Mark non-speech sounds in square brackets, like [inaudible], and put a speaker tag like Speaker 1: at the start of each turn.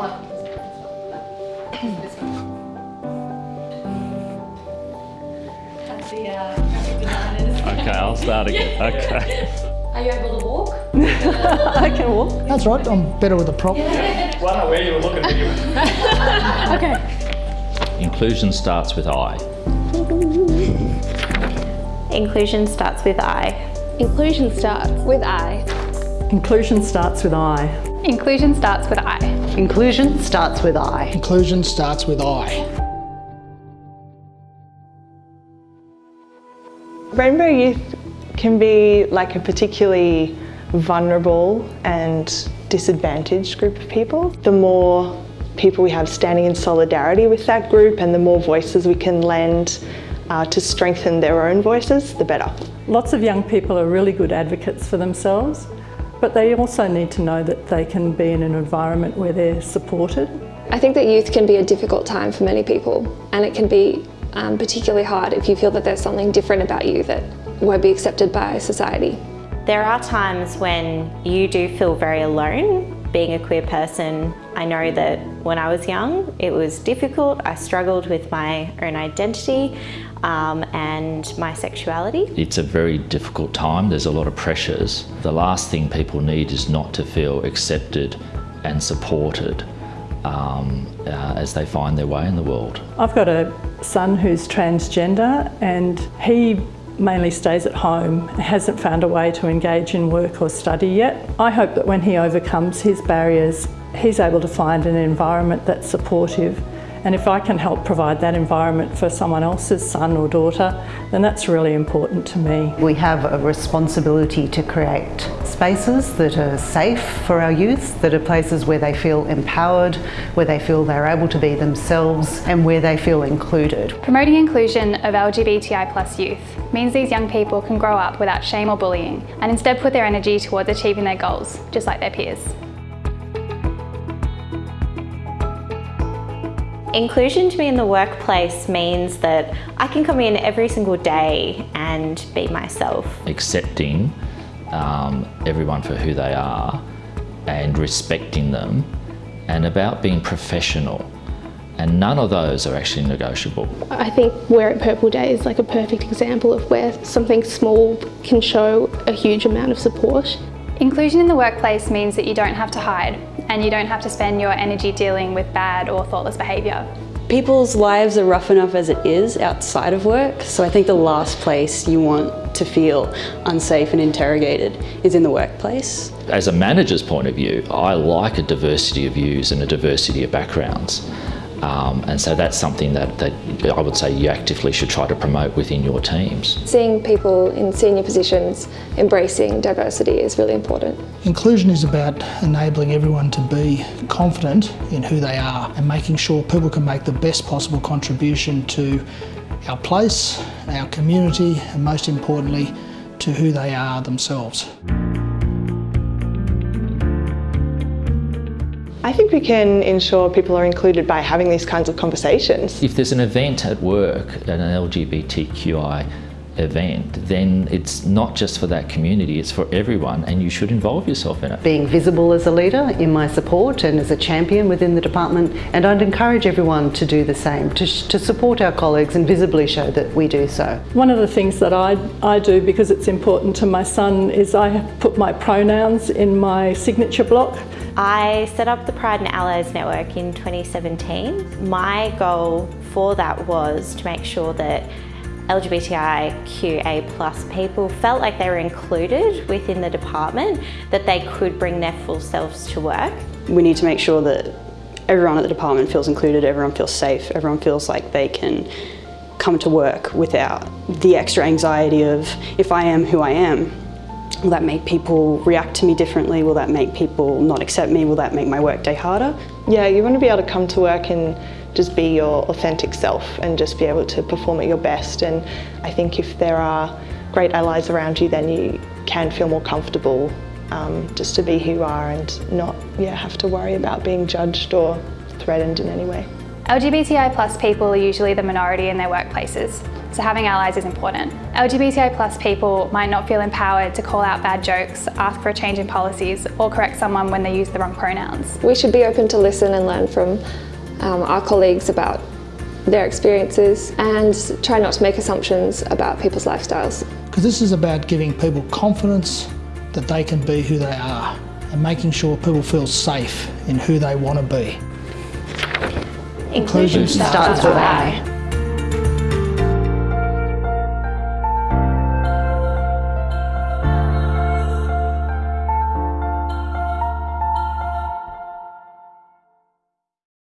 Speaker 1: That's the uh.
Speaker 2: Okay, I'll start again. [laughs] Okay.
Speaker 1: Are you able to walk? [laughs]
Speaker 3: I can walk.
Speaker 4: That's right, I'm better with a prop.
Speaker 2: Well, I know where you were looking when you. [laughs]
Speaker 3: Okay.
Speaker 2: Inclusion starts with I.
Speaker 5: Inclusion starts with I.
Speaker 6: Inclusion starts with I.
Speaker 3: Inclusion starts with I.
Speaker 6: Inclusion starts with I.
Speaker 7: Inclusion starts with I.
Speaker 4: Inclusion starts with I.
Speaker 8: Rainbow Youth can be like a particularly vulnerable and disadvantaged group of people. The more people we have standing in solidarity with that group and the more voices we can lend uh, to strengthen their own voices, the better.
Speaker 3: Lots of young people are really good advocates for themselves, but they also need to know that they can be in an environment where they're supported.
Speaker 6: I think that youth can be a difficult time for many people and it can be um, particularly hard if you feel that there's something different about you that won't be accepted by society.
Speaker 5: There are times when you do feel very alone being a queer person. I know that when I was young it was difficult. I struggled with my own identity um, and my sexuality.
Speaker 2: It's a very difficult time. There's a lot of pressures. The last thing people need is not to feel accepted and supported um, uh, as they find their way in the world.
Speaker 3: I've got a son who's transgender and he mainly stays at home, hasn't found a way to engage in work or study yet. I hope that when he overcomes his barriers, he's able to find an environment that's supportive and if I can help provide that environment for someone else's son or daughter, then that's really important to me.
Speaker 7: We have a responsibility to create spaces that are safe for our youth, that are places where they feel empowered, where they feel they're able to be themselves and where they feel included.
Speaker 6: Promoting inclusion of LGBTI plus youth means these young people can grow up without shame or bullying and instead put their energy towards achieving their goals, just like their peers.
Speaker 5: Inclusion to me in the workplace means that I can come in every single day and be myself.
Speaker 2: Accepting um, everyone for who they are and respecting them and about being professional. And none of those are actually negotiable.
Speaker 9: I think Wear It Purple Day is like a perfect example of where something small can show a huge amount of support.
Speaker 6: Inclusion in the workplace means that you don't have to hide and you don't have to spend your energy dealing with bad or thoughtless behaviour.
Speaker 10: People's lives are rough enough as it is outside of work, so I think the last place you want to feel unsafe and interrogated is in the workplace.
Speaker 2: As a manager's point of view, I like a diversity of views and a diversity of backgrounds. Um, and so that's something that, that I would say you actively should try to promote within your teams.
Speaker 6: Seeing people in senior positions embracing diversity is really important.
Speaker 4: Inclusion is about enabling everyone to be confident in who they are and making sure people can make the best possible contribution to our place, our community and most importantly to who they are themselves.
Speaker 8: I think we can ensure people are included by having these kinds of conversations.
Speaker 2: If there's an event at work, an LGBTQI event, then it's not just for that community, it's for everyone and you should involve yourself in it.
Speaker 7: Being visible as a leader in my support and as a champion within the department and I'd encourage everyone to do the same, to, to support our colleagues and visibly show that we do so.
Speaker 3: One of the things that I, I do because it's important to my son is I put my pronouns in my signature block.
Speaker 5: I set up the Pride and Allies Network in 2017. My goal for that was to make sure that LGBTIQA plus people felt like they were included within the department, that they could bring their full selves to work.
Speaker 10: We need to make sure that everyone at the department feels included, everyone feels safe, everyone feels like they can come to work without the extra anxiety of if I am who I am, will that make people react to me differently? Will that make people not accept me? Will that make my workday harder?
Speaker 8: Yeah, you want to be able to come to work and just be your authentic self and just be able to perform at your best. And I think if there are great allies around you, then you can feel more comfortable um, just to be who you are and not yeah, have to worry about being judged or threatened in any way.
Speaker 6: LGBTI plus people are usually the minority in their workplaces.
Speaker 11: so having allies is important. LGBTI plus people might not feel empowered to call out bad jokes, ask for a change in policies, or correct someone when they use the wrong pronouns.
Speaker 6: We should be open to listen and learn from um, our colleagues about their experiences and try not to make assumptions about people's lifestyles.
Speaker 4: Because this is about giving people confidence that they can be who they are and making sure people feel safe in who they want to be.
Speaker 11: Inclusion
Speaker 4: starts
Speaker 11: with I.